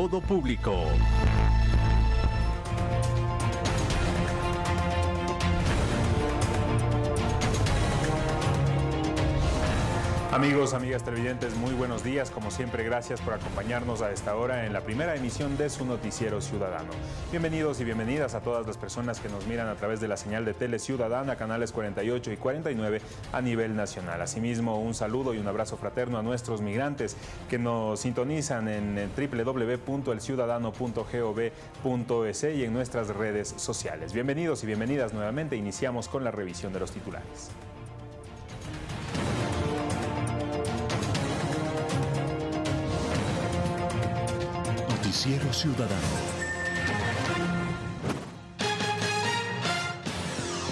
todo público. Amigos, amigas televidentes, muy buenos días. Como siempre, gracias por acompañarnos a esta hora en la primera emisión de su noticiero ciudadano. Bienvenidos y bienvenidas a todas las personas que nos miran a través de la señal de Tele Ciudadana, canales 48 y 49 a nivel nacional. Asimismo, un saludo y un abrazo fraterno a nuestros migrantes que nos sintonizan en www.elciudadano.gov.es y en nuestras redes sociales. Bienvenidos y bienvenidas nuevamente. Iniciamos con la revisión de los titulares. Noticiero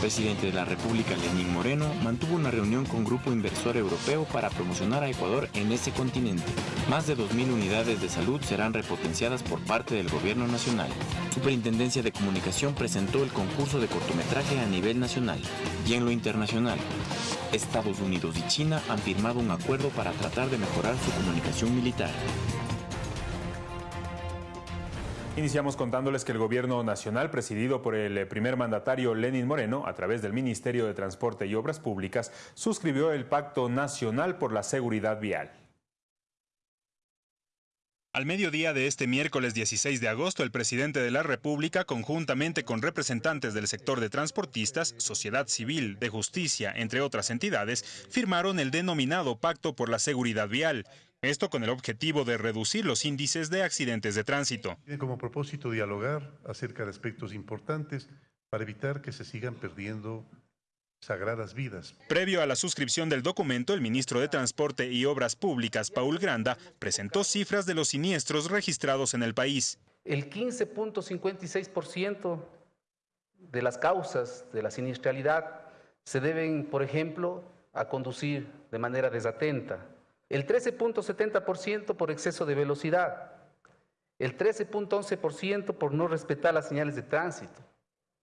presidente de la República, Lenín Moreno, mantuvo una reunión con Grupo Inversor Europeo para promocionar a Ecuador en ese continente. Más de 2.000 unidades de salud serán repotenciadas por parte del gobierno nacional. Superintendencia de Comunicación presentó el concurso de cortometraje a nivel nacional y en lo internacional. Estados Unidos y China han firmado un acuerdo para tratar de mejorar su comunicación militar. Iniciamos contándoles que el gobierno nacional, presidido por el primer mandatario Lenin Moreno, a través del Ministerio de Transporte y Obras Públicas, suscribió el Pacto Nacional por la Seguridad Vial. Al mediodía de este miércoles 16 de agosto, el presidente de la República, conjuntamente con representantes del sector de transportistas, sociedad civil, de justicia, entre otras entidades, firmaron el denominado Pacto por la Seguridad Vial, esto con el objetivo de reducir los índices de accidentes de tránsito. Tiene como propósito dialogar acerca de aspectos importantes para evitar que se sigan perdiendo sagradas vidas. Previo a la suscripción del documento, el ministro de Transporte y Obras Públicas, Paul Granda, presentó cifras de los siniestros registrados en el país. El 15.56% de las causas de la siniestralidad se deben, por ejemplo, a conducir de manera desatenta, el 13.70% por exceso de velocidad, el 13.11% por no respetar las señales de tránsito,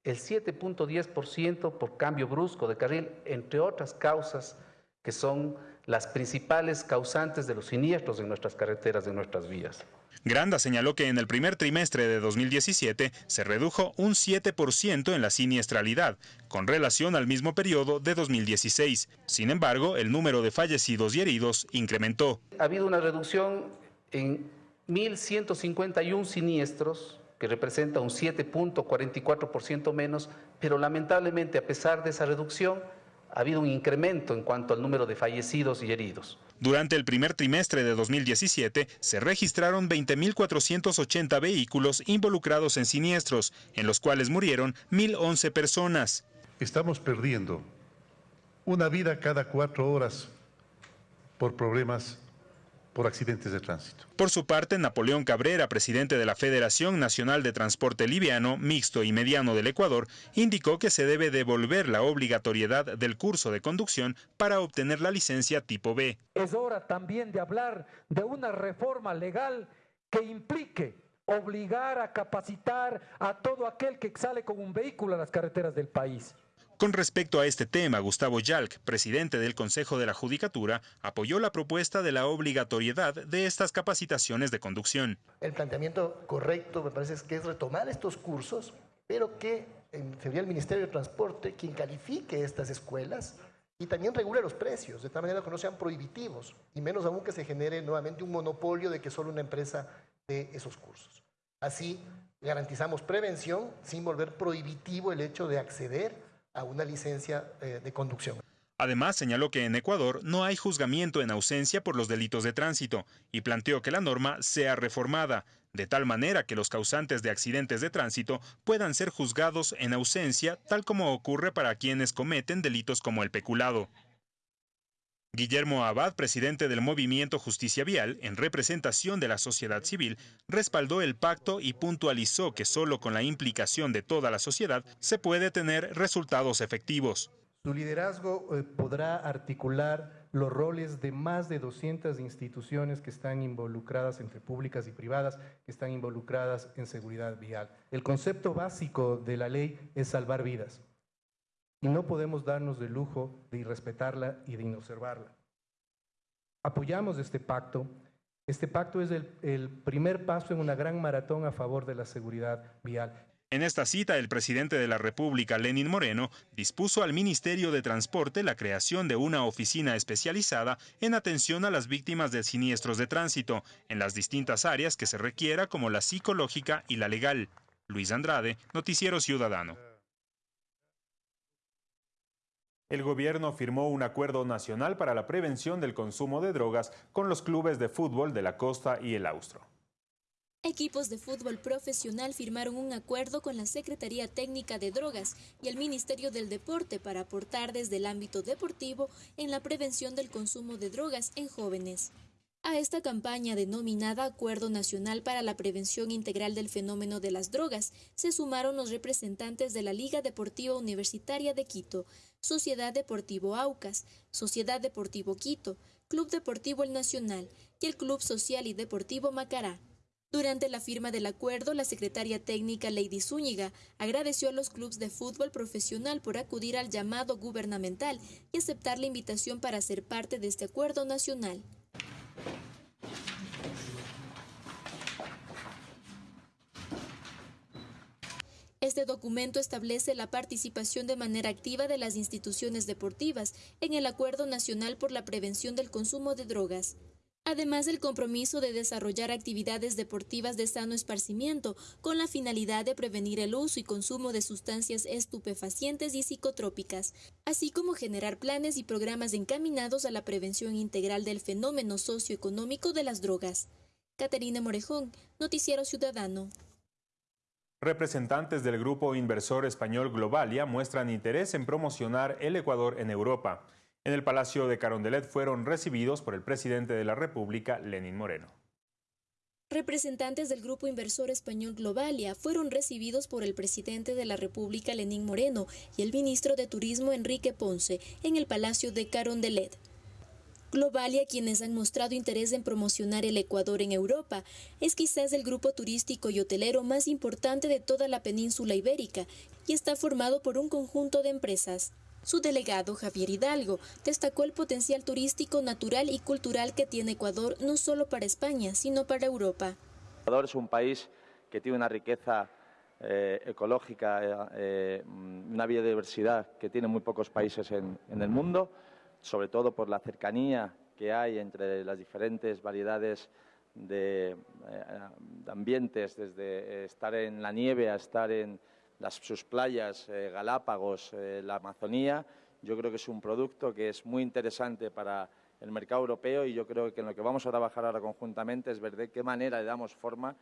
el 7.10% por cambio brusco de carril, entre otras causas que son las principales causantes de los siniestros en nuestras carreteras, en nuestras vías. Granda señaló que en el primer trimestre de 2017 se redujo un 7% en la siniestralidad, con relación al mismo periodo de 2016. Sin embargo, el número de fallecidos y heridos incrementó. Ha habido una reducción en 1.151 siniestros, que representa un 7.44% menos, pero lamentablemente a pesar de esa reducción, ha habido un incremento en cuanto al número de fallecidos y heridos. Durante el primer trimestre de 2017 se registraron 20.480 vehículos involucrados en siniestros, en los cuales murieron 1.011 personas. Estamos perdiendo una vida cada cuatro horas por problemas por accidentes de tránsito. Por su parte, Napoleón Cabrera, presidente de la Federación Nacional de Transporte Liviano, Mixto y Mediano del Ecuador, indicó que se debe devolver la obligatoriedad del curso de conducción para obtener la licencia tipo B. Es hora también de hablar de una reforma legal que implique obligar a capacitar a todo aquel que sale con un vehículo a las carreteras del país. Con respecto a este tema, Gustavo Yalc, presidente del Consejo de la Judicatura, apoyó la propuesta de la obligatoriedad de estas capacitaciones de conducción. El planteamiento correcto me parece que es retomar estos cursos, pero que sería el Ministerio de Transporte quien califique estas escuelas y también regule los precios, de tal manera que no sean prohibitivos, y menos aún que se genere nuevamente un monopolio de que solo una empresa dé esos cursos. Así garantizamos prevención sin volver prohibitivo el hecho de acceder a una licencia eh, de conducción. Además, señaló que en Ecuador no hay juzgamiento en ausencia por los delitos de tránsito y planteó que la norma sea reformada, de tal manera que los causantes de accidentes de tránsito puedan ser juzgados en ausencia, tal como ocurre para quienes cometen delitos como el peculado. Guillermo Abad, presidente del movimiento Justicia Vial, en representación de la sociedad civil, respaldó el pacto y puntualizó que solo con la implicación de toda la sociedad se puede tener resultados efectivos. Su liderazgo eh, podrá articular los roles de más de 200 instituciones que están involucradas entre públicas y privadas, que están involucradas en seguridad vial. El concepto básico de la ley es salvar vidas y no podemos darnos el lujo de irrespetarla y de inobservarla. Apoyamos este pacto Este pacto es el, primer paso en una gran maratón a favor de la seguridad vial. En esta cita, el presidente de la República, Lenin Moreno, dispuso al Ministerio de Transporte la creación de una oficina especializada en atención a las víctimas de siniestros de tránsito, en las distintas áreas que se requiera como la psicológica y la legal. Luis Andrade, Noticiero Ciudadano. El gobierno firmó un acuerdo nacional para la prevención del consumo de drogas con los clubes de fútbol de la costa y el austro. Equipos de fútbol profesional firmaron un acuerdo con la Secretaría Técnica de Drogas y el Ministerio del Deporte para aportar desde el ámbito deportivo en la prevención del consumo de drogas en jóvenes. A esta campaña denominada Acuerdo Nacional para la Prevención Integral del Fenómeno de las Drogas se sumaron los representantes de la Liga Deportiva Universitaria de Quito, Sociedad Deportivo Aucas, Sociedad Deportivo Quito, Club Deportivo El Nacional y el Club Social y Deportivo Macará. Durante la firma del acuerdo, la secretaria técnica Lady Zúñiga agradeció a los clubes de fútbol profesional por acudir al llamado gubernamental y aceptar la invitación para ser parte de este acuerdo nacional. Este documento establece la participación de manera activa de las instituciones deportivas en el Acuerdo Nacional por la Prevención del Consumo de Drogas además del compromiso de desarrollar actividades deportivas de sano esparcimiento con la finalidad de prevenir el uso y consumo de sustancias estupefacientes y psicotrópicas, así como generar planes y programas encaminados a la prevención integral del fenómeno socioeconómico de las drogas. Caterina Morejón, Noticiero Ciudadano. Representantes del grupo inversor español Globalia muestran interés en promocionar el Ecuador en Europa. En el Palacio de Carondelet fueron recibidos por el presidente de la República, Lenín Moreno. Representantes del grupo inversor español Globalia fueron recibidos por el presidente de la República, Lenín Moreno, y el ministro de Turismo, Enrique Ponce, en el Palacio de Carondelet. Globalia, quienes han mostrado interés en promocionar el Ecuador en Europa, es quizás el grupo turístico y hotelero más importante de toda la península ibérica y está formado por un conjunto de empresas. Su delegado, Javier Hidalgo, destacó el potencial turístico, natural y cultural que tiene Ecuador no solo para España, sino para Europa. Ecuador es un país que tiene una riqueza eh, ecológica, eh, eh, una biodiversidad que tiene muy pocos países en, el mundo, sobre todo por la cercanía que hay entre las diferentes variedades de, de ambientes, desde estar en la nieve a estar en las, sus playas, eh, Galápagos, eh, la Amazonía. Yo creo que es un producto que es muy interesante para el mercado europeo y yo creo que en lo que vamos a trabajar ahora conjuntamente es ver de qué manera le damos forma,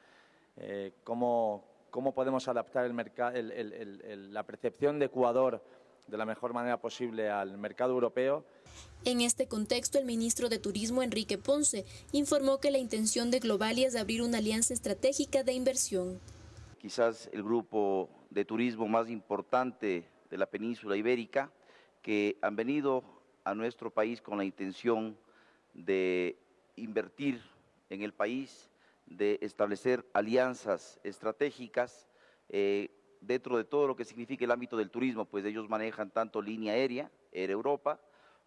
eh, cómo, cómo, podemos adaptar el la percepción de Ecuador de la mejor manera posible al mercado europeo. En este contexto, el ministro de Turismo, Enrique Ponce, informó que la intención de Globalia es abrir una alianza estratégica de inversión. Quizás el grupo de turismo más importante de la península ibérica, que han venido a nuestro país con la intención de invertir en el país, de establecer alianzas estratégicas eh, dentro de todo lo que significa el ámbito del turismo, pues ellos manejan tanto línea aérea, Air Europa,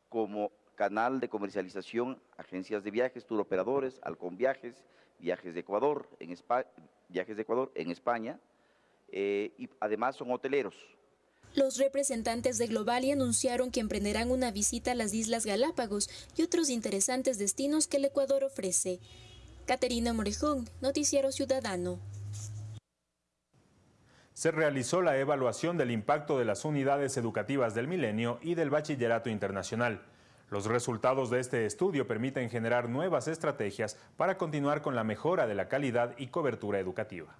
como canal de comercialización, agencias de viajes, turoperadores, Alcon Viajes, Viajes de Ecuador, en Viajes de Ecuador en España, eh, y además son hoteleros. Los representantes de Globalia anunciaron que emprenderán una visita a las Islas Galápagos y otros interesantes destinos que el Ecuador ofrece. Caterina Morejón, Noticiero Ciudadano. Se realizó la evaluación del impacto de las unidades educativas del milenio y del bachillerato internacional. Los resultados de este estudio permiten generar nuevas estrategias para continuar con la mejora de la calidad y cobertura educativa.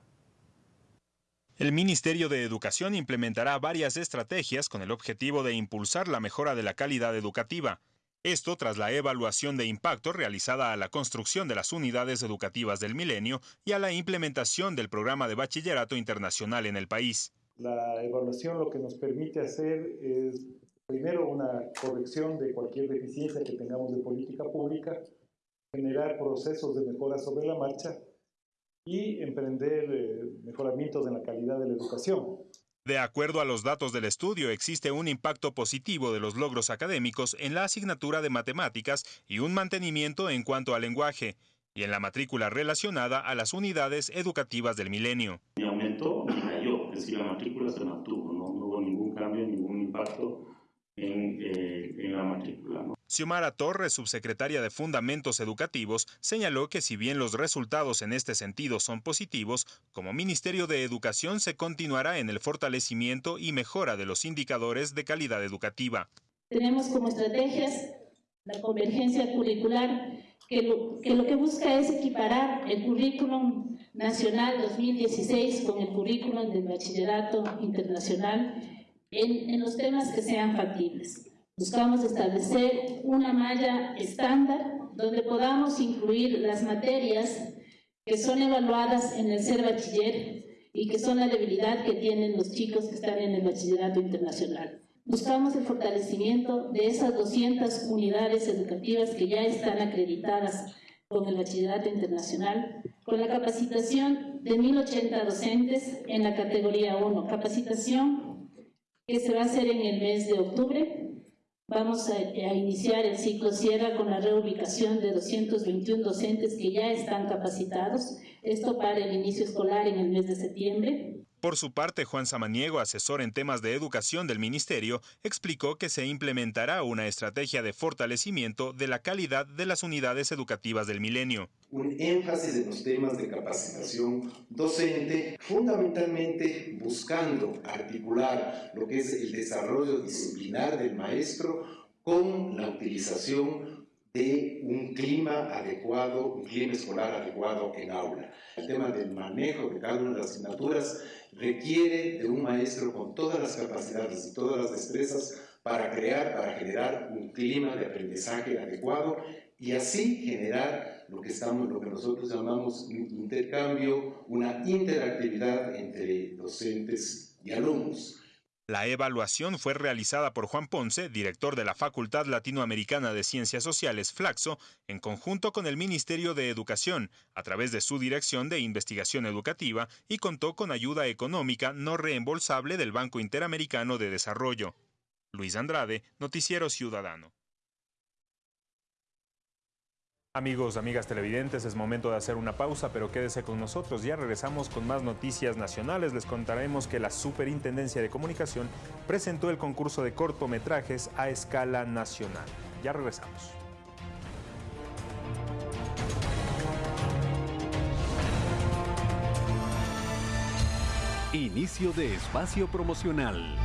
El Ministerio de Educación implementará varias estrategias con el objetivo de impulsar la mejora de la calidad educativa. Esto tras la evaluación de impacto realizada a la construcción de las unidades educativas del milenio y a la implementación del programa de bachillerato internacional en el país. La evaluación lo que nos permite hacer es, primero, una corrección de cualquier deficiencia que tengamos de política pública, generar procesos de mejora sobre la marcha y emprender eh, mejoramientos en la calidad de la educación. De acuerdo a los datos del estudio, existe un impacto positivo de los logros académicos en la asignatura de matemáticas y un mantenimiento en cuanto al lenguaje. y en la matrícula relacionada a las unidades educativas del milenio. Ni aumentó cayó, es decir, la matrícula se mantuvo, no, hubo ningún cambio, ningún impacto en, eh, la matrícula. Xiomara Torres, subsecretaria de Fundamentos Educativos, señaló que si bien los resultados en este sentido son positivos, como Ministerio de Educación se continuará en el fortalecimiento y mejora de los indicadores de calidad educativa. Tenemos como estrategias la convergencia curricular, que lo, que busca es equiparar el currículum nacional 2016 con el currículum del bachillerato internacional en los temas que sean factibles. Buscamos establecer una malla estándar donde podamos incluir las materias que son evaluadas en el ser bachiller y que son la debilidad que tienen los chicos que están en el bachillerato internacional. Buscamos el fortalecimiento de esas 200 unidades educativas que ya están acreditadas con el bachillerato internacional, con la capacitación de 1.080 docentes en la categoría 1, capacitación que se va a hacer en el mes de octubre. Vamos a, iniciar el ciclo Sierra con la reubicación de 221 docentes que ya están capacitados, esto para el inicio escolar en el mes de septiembre. Por su parte, Juan Samaniego, asesor en temas de educación del Ministerio, explicó que se implementará una estrategia de fortalecimiento de la calidad de las unidades educativas del milenio. Un énfasis en los temas de capacitación docente, fundamentalmente buscando articular lo que es el desarrollo disciplinar del maestro con la utilización de un clima adecuado, un clima escolar adecuado en aula. El tema del manejo de cada una de las asignaturas requiere de un maestro con todas las capacidades y todas las destrezas para crear, para generar un clima de aprendizaje adecuado y así generar lo que, estamos, lo que nosotros llamamos un intercambio, una interactividad entre docentes y alumnos. La evaluación fue realizada por Juan Ponce, director de la Facultad Latinoamericana de Ciencias Sociales, Flaxo, en conjunto con el Ministerio de Educación, a través de su Dirección de Investigación Educativa, y contó con ayuda económica no reembolsable del Banco Interamericano de Desarrollo. Luis Andrade, Noticiero Ciudadano. Amigos, amigas televidentes, es momento de hacer una pausa, pero quédese con nosotros. Ya regresamos con más noticias nacionales. Les contaremos que la Superintendencia de Comunicación presentó el concurso de cortometrajes a escala nacional. Ya regresamos. Inicio de espacio promocional.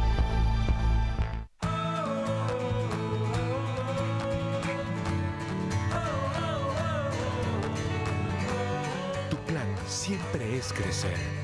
Siempre es crecer.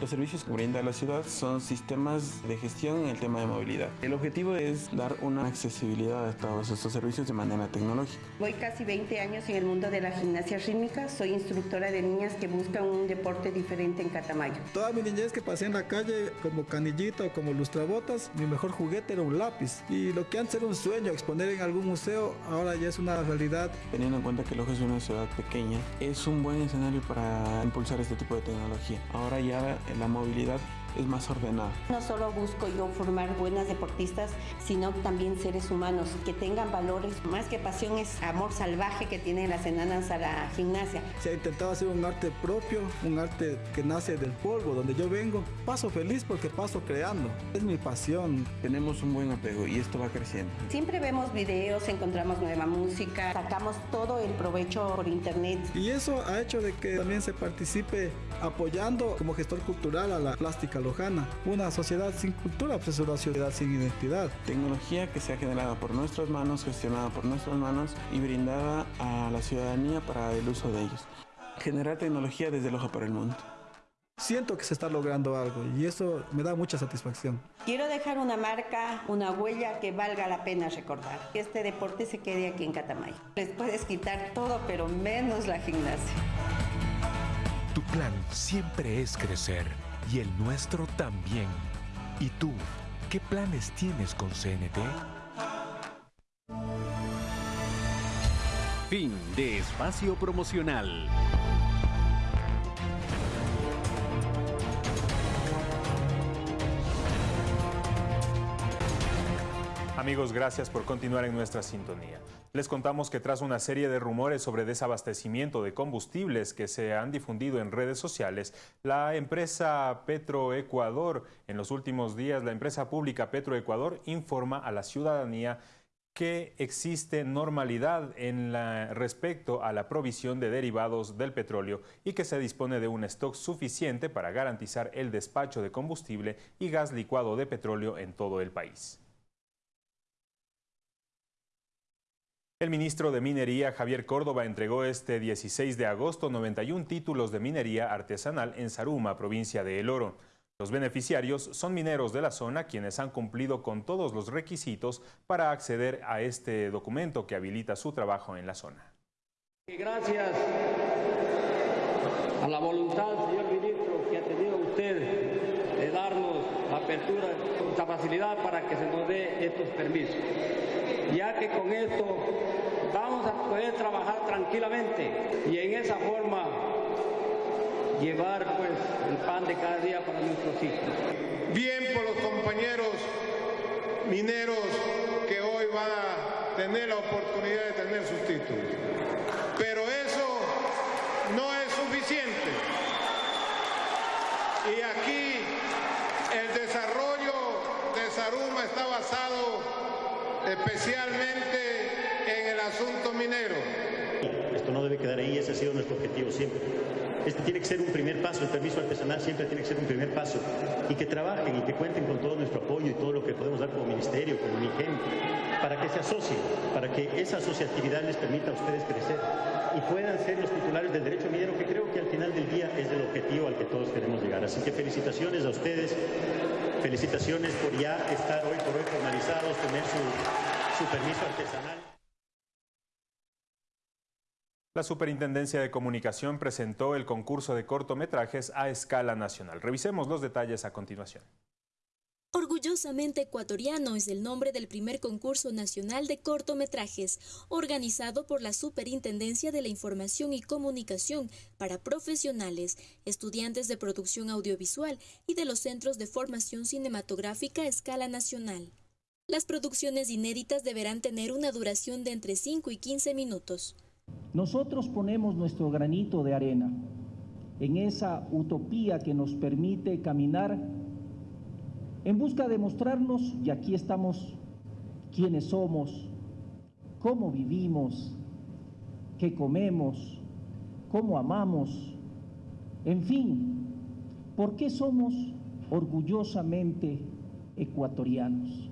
Los servicios que brinda la ciudad son sistemas de gestión en el tema de movilidad. El objetivo es dar una accesibilidad a todos estos servicios de manera tecnológica. Voy casi 20 años en el mundo de la gimnasia rítmica. Soy instructora de niñas que buscan un deporte diferente en Catamayo. Toda mi niñez que pasé en la calle como canillita o como lustrabotas, mi mejor juguete era un lápiz. Y lo que antes era un sueño, exponer en algún museo, ahora ya es una realidad. Teniendo en cuenta que Loja es una ciudad pequeña, es un buen escenario para impulsar este tipo de tecnología. Ahora ya la movilidad es más ordenada. No solo busco yo formar buenas deportistas, sino también seres humanos que tengan valores. Más que pasión es amor salvaje que tienen las enanas a la gimnasia. Se ha intentado hacer un arte propio, un arte que nace del polvo, donde yo vengo. Paso feliz porque paso creando. Es mi pasión. Tenemos un buen apego y esto va creciendo. Siempre vemos videos, encontramos nueva música, sacamos todo el provecho por internet. Y eso ha hecho de que también se participe apoyando como gestor cultural a la plástica lojana. Una sociedad sin cultura pues es una sociedad sin identidad. Tecnología que se ha generado por nuestras manos, gestionada por nuestras manos y brindada a la ciudadanía para el uso de ellos. Generar tecnología desde Loja para el mundo. Siento que se está logrando algo y eso me da mucha satisfacción. Quiero dejar una marca, una huella que valga la pena recordar. Que este deporte se quede aquí en Catamayo. Les puedes quitar todo, pero menos la gimnasia. Tu plan siempre es crecer y el nuestro también. ¿Y tú, qué planes tienes con CNT? Fin de espacio promocional. Amigos, gracias por continuar en nuestra sintonía. Les contamos que tras una serie de rumores sobre desabastecimiento de combustibles que se han difundido en redes sociales, la empresa Petroecuador, en los últimos días, la empresa pública Petroecuador informa a la ciudadanía que existe normalidad en respecto a la provisión de derivados del petróleo y que se dispone de un stock suficiente para garantizar el despacho de combustible y gas licuado de petróleo en todo el país. El ministro de Minería, Javier Córdoba, entregó este 16 de agosto 91 títulos de minería artesanal en Saruma, provincia de El Oro. Los beneficiarios son mineros de la zona quienes han cumplido con todos los requisitos para acceder a este documento que habilita su trabajo en la zona. Gracias a la voluntad, señor ministro, que ha tenido usted de darnos apertura, la facilidad para que se nos dé estos permisos ya que con esto vamos a poder trabajar tranquilamente y en esa forma llevar pues el pan de cada día para nuestros hijos. Bien por los compañeros mineros que hoy van a tener la oportunidad de tener sus títulos. Pero eso no es suficiente. Y aquí el desarrollo de Saruma está basado especialmente en el asunto minero. Esto no debe quedar ahí, ese ha sido nuestro objetivo siempre. Este tiene que ser un primer paso, el permiso artesanal siempre tiene que ser un primer paso. Y que trabajen y que cuenten con todo nuestro apoyo y todo lo que podemos dar como ministerio, como MIGEM, para que se asocien, para que esa asociatividad les permita a ustedes crecer y puedan ser los titulares del derecho minero, que creo que al final del día es el objetivo al que todos queremos llegar. Así que felicitaciones a ustedes, felicitaciones por ya estar hoy por hoy formalizados, tener su, su permiso artesanal. La Superintendencia de Comunicación presentó el concurso de cortometrajes a escala nacional. Revisemos los detalles a continuación. Orgullosamente ecuatoriano es el nombre del primer concurso nacional de cortometrajes, organizado por la Superintendencia de la Información y Comunicación para profesionales, estudiantes de producción audiovisual y de los centros de formación cinematográfica a escala nacional. Las producciones inéditas deberán tener una duración de entre 5 y 15 minutos. Nosotros ponemos nuestro granito de arena en esa utopía que nos permite caminar en busca de mostrarnos, y aquí estamos, quiénes somos, cómo vivimos, qué comemos, cómo amamos, en fin, por qué somos orgullosamente ecuatorianos.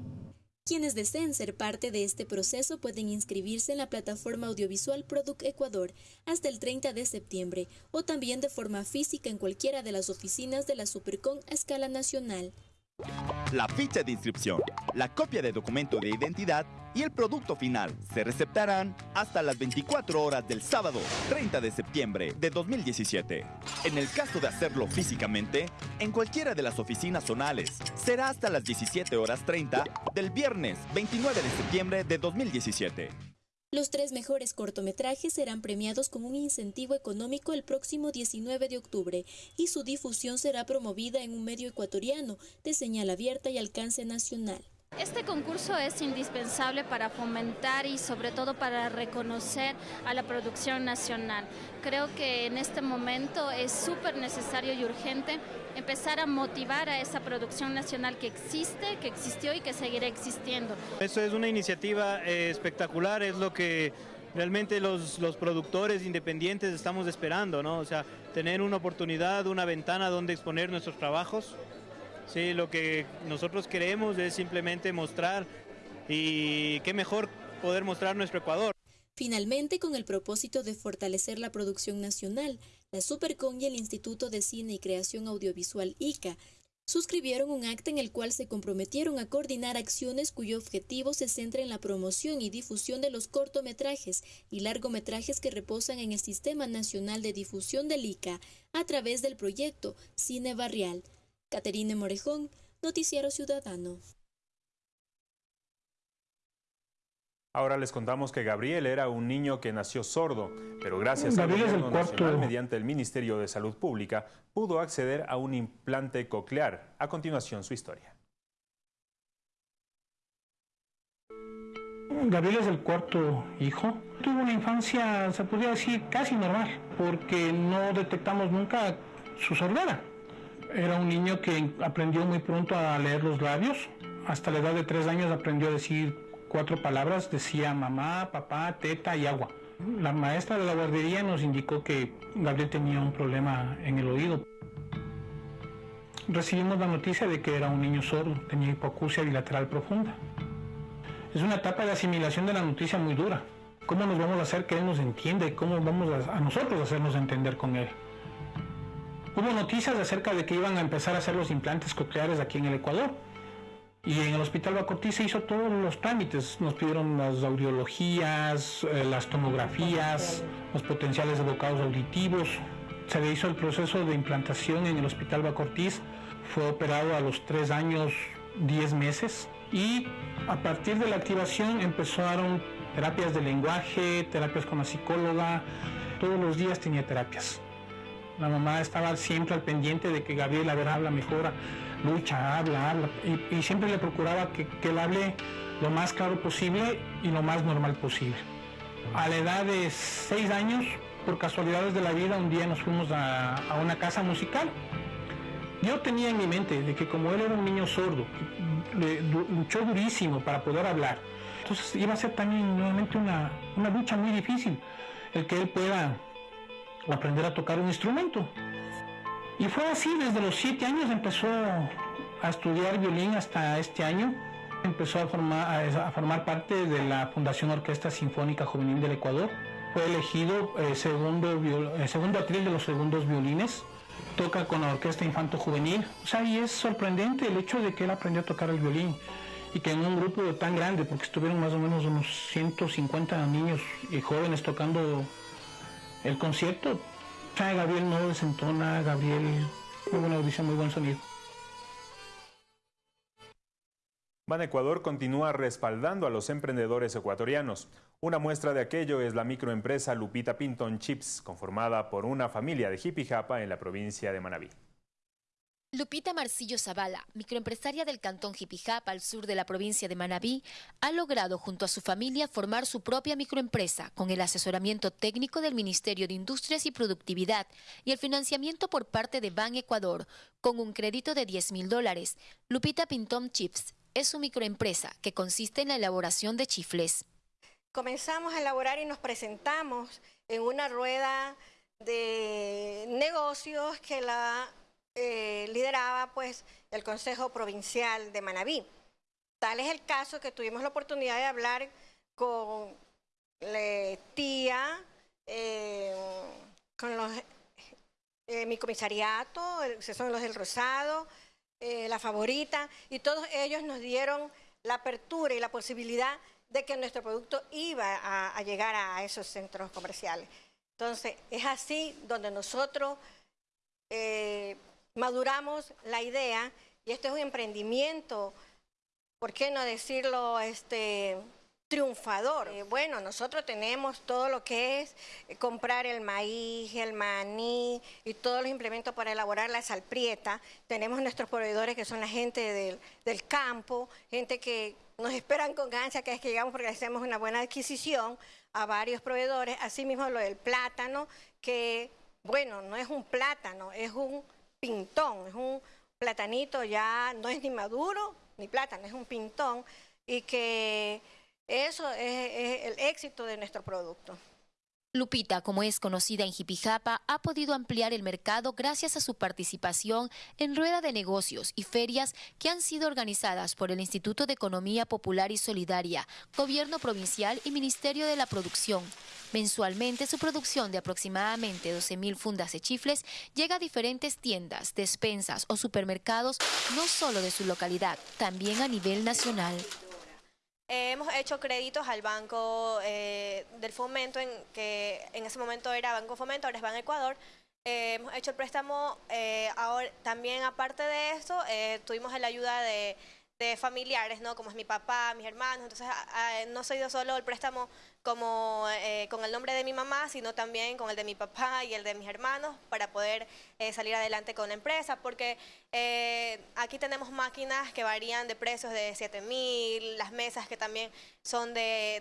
Quienes deseen ser parte de este proceso pueden inscribirse en la plataforma audiovisual Product Ecuador hasta el 30 de septiembre o también de forma física en cualquiera de las oficinas de la Supercon a escala nacional. La ficha de inscripción, la copia de documento de identidad y el producto final se receptarán hasta las 24 horas del sábado 30 de septiembre de 2017. En el caso de hacerlo físicamente, en cualquiera de las oficinas zonales, será hasta las 17 horas 30 del viernes 29 de septiembre de 2017. Los tres mejores cortometrajes serán premiados con un incentivo económico el próximo 19 de octubre y su difusión será promovida en un medio ecuatoriano de señal abierta y alcance nacional. Este concurso es indispensable para fomentar y sobre todo para reconocer a la producción nacional. Creo que en este momento es súper necesario y urgente empezar a motivar a esa producción nacional que existe, que existió y que seguirá existiendo. Eso es una iniciativa eh, espectacular, es lo que realmente los, los, productores independientes estamos esperando, ¿no? O sea, tener una oportunidad, una ventana donde exponer nuestros trabajos Sí, lo que nosotros queremos es simplemente mostrar y qué mejor poder mostrar nuestro Ecuador. Finalmente, con el propósito de fortalecer la producción nacional, la Supercon y el Instituto de Cine y Creación Audiovisual ICA suscribieron un acta en el cual se comprometieron a coordinar acciones cuyo objetivo se centra en la promoción y difusión de los cortometrajes y largometrajes que reposan en el Sistema Nacional de Difusión del ICA a través del proyecto Cine Barrial. Caterine Morejón, Noticiero Ciudadano. Ahora les contamos que Gabriel era un niño que nació sordo, pero gracias al gobierno nacional mediante el Ministerio de Salud Pública pudo acceder a un implante coclear. A continuación su historia. Gabriel es el cuarto hijo. Tuvo una infancia, se podría decir, casi normal, porque no detectamos nunca su sordera. Era un niño que aprendió muy pronto a leer los labios. Hasta la edad de tres años aprendió a decir cuatro palabras. Decía mamá, papá, teta y agua. La maestra de la guardería nos indicó que Gabriel tenía un problema en el oído. Recibimos la noticia de que era un niño sordo, tenía hipoacusia bilateral profunda. Es una etapa de asimilación de la noticia muy dura. ¿Cómo nos vamos a hacer que él nos entienda y cómo vamos a, a nosotros hacernos entender con él? Hubo noticias acerca de que iban a empezar a hacer los implantes cocleares aquí en el Ecuador. Y en el Hospital Bacortí se hizo todos los trámites. Nos pidieron las audiologías, eh, las tomografías, los potenciales de auditivos. Se le hizo el proceso de implantación en el Hospital Bacortiz. Fue operado a los 3 años, 10 meses. Y a partir de la activación empezaron terapias de lenguaje, terapias con la psicóloga. Todos los días tenía terapias. La mamá estaba siempre al pendiente de que Gabriel, a ver, habla, mejora, lucha, habla, habla. Y, y siempre le procuraba que, que, él hable lo más claro posible y lo más normal posible. A la edad de seis años, por casualidades de la vida, un día nos fuimos a, a una casa musical. Yo tenía en mi mente de que como él era un niño sordo, le, luchó durísimo para poder hablar. Entonces iba a ser también nuevamente una, una lucha muy difícil el que él pueda aprender a tocar un instrumento. Y fue así, desde los siete años empezó a estudiar violín hasta este año. Empezó a formar, a formar parte de la Fundación Orquesta Sinfónica Juvenil del Ecuador. Fue elegido eh, segundo, eh, segundo atril de los segundos violines. Toca con la Orquesta Infanto Juvenil. O sea, y es sorprendente el hecho de que él aprendió a tocar el violín y que en un grupo tan grande, porque estuvieron más o menos unos 150 niños y jóvenes tocando el concierto, Gabriel no desentona, Gabriel, muy audición, muy buen sonido. Ban Ecuador continúa respaldando a los emprendedores ecuatorianos. Una muestra de aquello es la microempresa Lupita Pinton Chips, conformada por una familia de Jipijapa en la provincia de Manabí. Lupita Marcillo Zavala, microempresaria del cantón Jipijapa al sur de la provincia de Manabí, ha logrado junto a su familia formar su propia microempresa con el asesoramiento técnico del Ministerio de Industrias y Productividad y el financiamiento por parte de Ban Ecuador con un crédito de 10 mil dólares. Lupita Pintom Chips es su microempresa que consiste en la elaboración de chifles. Comenzamos a elaborar y nos presentamos en una rueda de negocios que la eh, lideraba pues el Consejo Provincial de Manabí. Tal es el caso que tuvimos la oportunidad de hablar con la tía, eh, con los, eh, mi comisariato, que son los del Rosado, la favorita, y todos ellos nos dieron la apertura y la posibilidad de que nuestro producto iba a, llegar a esos centros comerciales. Entonces, es así donde nosotros maduramos la idea y este es un emprendimiento, ¿por qué no decirlo este, triunfador? Eh, bueno, nosotros tenemos todo lo que es eh, comprar el maíz, el maní y todos los implementos para elaborar la salprieta. Tenemos nuestros proveedores que son la gente del, del campo, gente que nos esperan con ansia que es que llegamos porque hacemos una buena adquisición a varios proveedores. Asimismo lo del plátano, que bueno, no es un plátano, es un pintón, es un platanito ya, no es ni maduro ni plátano, es un pintón y que eso es, es el éxito de nuestro producto. Lupita, como es conocida en Jipijapa, ha podido ampliar el mercado gracias a su participación en rueda de negocios y ferias que han sido organizadas por el Instituto de Economía Popular y Solidaria, Gobierno Provincial y Ministerio de la Producción. Mensualmente, su producción de aproximadamente 12.000 fundas de chifles llega a diferentes tiendas, despensas o supermercados, no solo de su localidad, también a nivel nacional. Eh, hemos hecho créditos al Banco eh, del Fomento, en, que en ese momento era Banco Fomento, ahora es Banco Ecuador. Eh, hemos hecho el préstamo, ahora, también aparte de esto, tuvimos la ayuda de, de familiares, ¿no? Como es mi papá, mis hermanos. Entonces, no soy yo solo el préstamo como eh, con el nombre de mi mamá, sino también con el de mi papá y el de mis hermanos para poder eh, salir adelante con la empresa, porque eh, aquí tenemos máquinas que varían de precios de 7 mil, las mesas que también son de,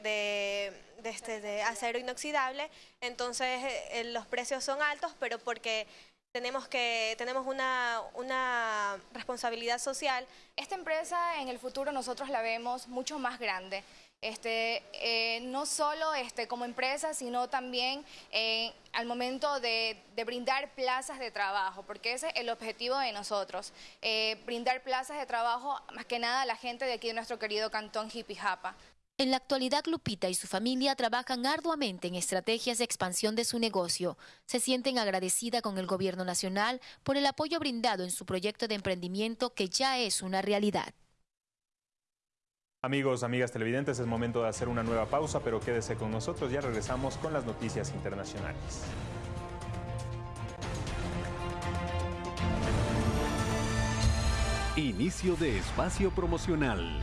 de, este, de acero inoxidable, entonces los precios son altos, pero porque tenemos que tenemos una, una responsabilidad social. Esta empresa en el futuro nosotros la vemos mucho más grande. Este, eh, no solo este, como empresa, sino también eh, al momento de, brindar plazas de trabajo, porque ese es el objetivo de nosotros, eh, brindar plazas de trabajo más que nada a la gente de aquí de nuestro querido cantón Jipijapa. En la actualidad, Lupita y su familia trabajan arduamente en estrategias de expansión de su negocio. Se sienten agradecida con el gobierno nacional por el apoyo brindado en su proyecto de emprendimiento que ya es una realidad. Amigos, amigas televidentes, es momento de hacer una nueva pausa, pero quédese con nosotros, ya regresamos con las noticias internacionales. Inicio de espacio promocional.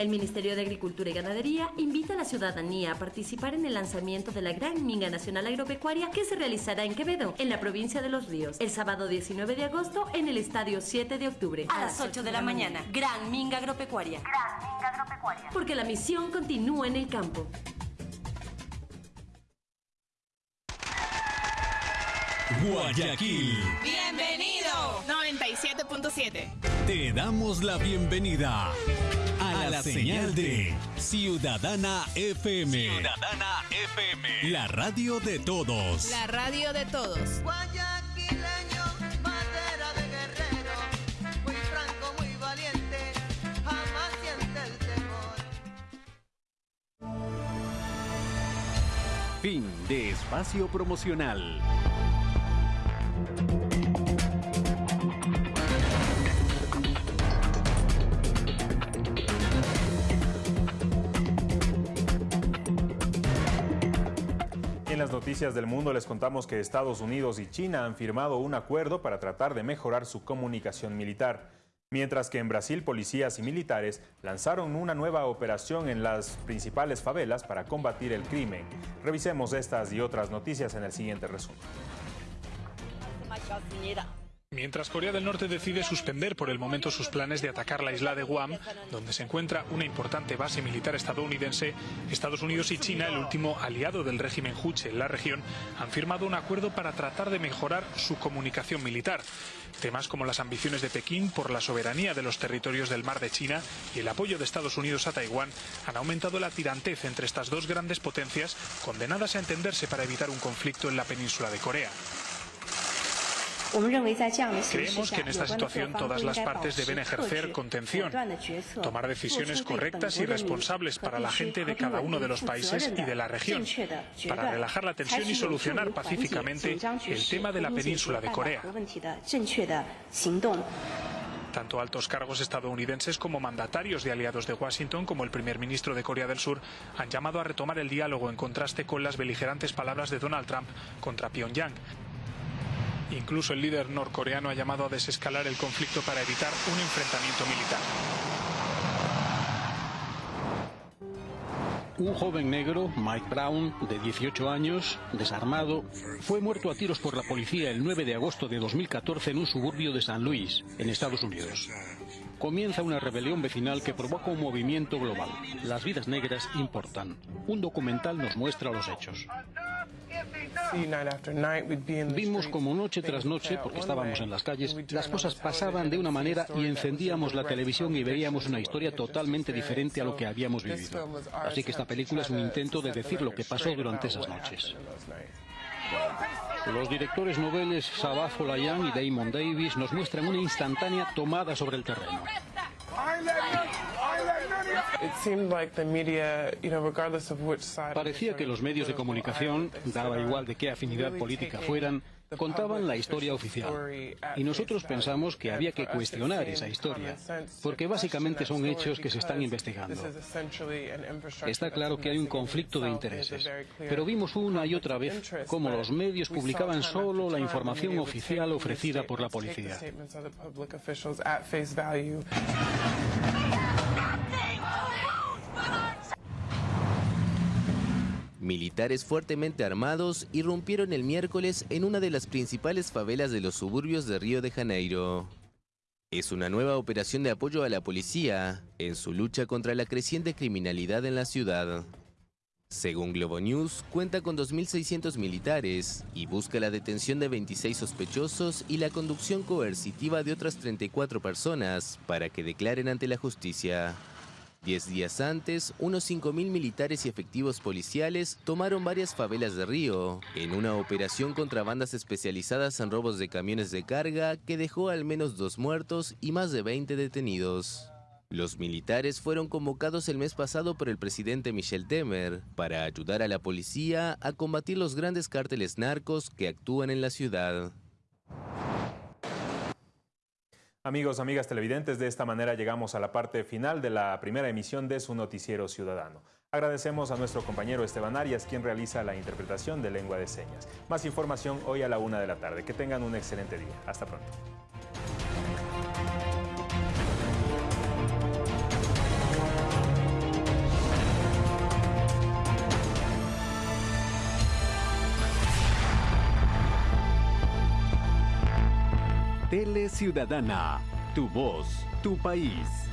El Ministerio de Agricultura y Ganadería invita a la ciudadanía a participar en el lanzamiento de la Gran Minga Nacional Agropecuaria que se realizará en Quevedo, en la provincia de Los Ríos, el sábado 19 de agosto en el Estadio 7 de octubre. A las 8 de la mañana. Gran Minga Agropecuaria. Gran Minga Agropecuaria. Porque la misión continúa en el campo. Guayaquil. Bienvenido. 97.7. Te damos la bienvenida la señal de Ciudadana FM. Ciudadana FM. La radio de todos. La radio de todos. Guayaquileño, madera de guerrero, muy franco, muy valiente, jamás siente el temor. Fin de espacio promocional. Noticias del mundo les contamos que Estados Unidos y China han firmado un acuerdo para tratar de mejorar su comunicación militar. Mientras que en Brasil policías y militares lanzaron una nueva operación en las principales favelas para combatir el crimen. Revisemos estas y otras noticias en el siguiente resumen. Mientras Corea del Norte decide suspender por el momento sus planes de atacar la isla de Guam, donde se encuentra una importante base militar estadounidense, Estados Unidos y China, el último aliado del régimen Juche en la región, han firmado un acuerdo para tratar de mejorar su comunicación militar. Temas como las ambiciones de Pekín por la soberanía de los territorios del mar de China y el apoyo de Estados Unidos a Taiwán han aumentado la tirantez entre estas dos grandes potencias, condenadas a entenderse para evitar un conflicto en la península de Corea. Creemos que en esta situación todas las partes deben ejercer contención, tomar decisiones correctas y responsables para la gente de cada uno de los países y de la región, para relajar la tensión y solucionar pacíficamente el tema de la península de Corea. Tanto altos cargos estadounidenses como mandatarios de aliados de Washington, como el primer ministro de Corea del Sur, han llamado a retomar el diálogo en contraste con las beligerantes palabras de Donald Trump contra Pyongyang. Incluso el líder norcoreano ha llamado a desescalar el conflicto para evitar un enfrentamiento militar. Un joven negro, Mike Brown, de 18 años, desarmado, fue muerto a tiros por la policía el 9 de agosto de 2014 en un suburbio de San Luis, en Estados Unidos. Comienza una rebelión vecinal que provoca un movimiento global. Las vidas negras importan. Un documental nos muestra los hechos. Vimos como noche tras noche, porque estábamos en las calles, las cosas pasaban de una manera y encendíamos la televisión y veíamos una historia totalmente diferente a lo que habíamos vivido. Así que esta película es un intento de decir lo que pasó durante esas noches. Los directores noveles Sabah Folayan y Damon Davis nos muestran una instantánea tomada sobre el terreno. Parecía que los medios de comunicación, daba igual de qué afinidad política fueran, contaban la historia oficial. Y nosotros pensamos que había que cuestionar esa historia, porque básicamente son hechos que se están investigando. Está claro que hay un conflicto de intereses, pero vimos una y otra vez cómo los medios publicaban solo la información oficial ofrecida por la policía. Militares fuertemente armados irrumpieron el miércoles en una de las principales favelas de los suburbios de Río de Janeiro. Es una nueva operación de apoyo a la policía en su lucha contra la creciente criminalidad en la ciudad. Según Globo News, cuenta con 2.600 militares y busca la detención de 26 sospechosos y la conducción coercitiva de otras 34 personas para que declaren ante la justicia. Diez días antes, unos 5.000 militares y efectivos policiales tomaron varias favelas de Río, en una operación contra bandas especializadas en robos de camiones de carga que dejó al menos dos muertos y más de 20 detenidos. Los militares fueron convocados el mes pasado por el presidente Michel Temer para ayudar a la policía a combatir los grandes cárteles narcos que actúan en la ciudad. Amigos, amigas televidentes, de esta manera llegamos a la parte final de la primera emisión de su noticiero ciudadano. Agradecemos a nuestro compañero Esteban Arias, quien realiza la interpretación de lengua de señas. Más información hoy a la una de la tarde. Que tengan un excelente día. Hasta pronto. Ciudadana. Tu voz, tu país.